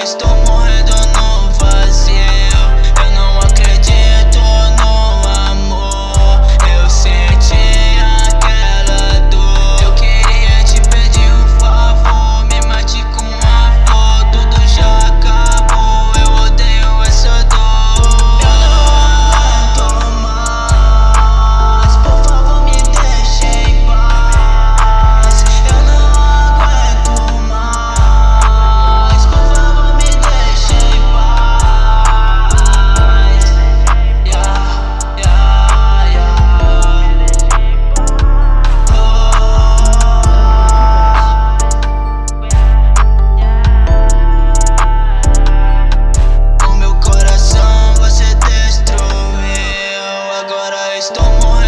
esto Stole more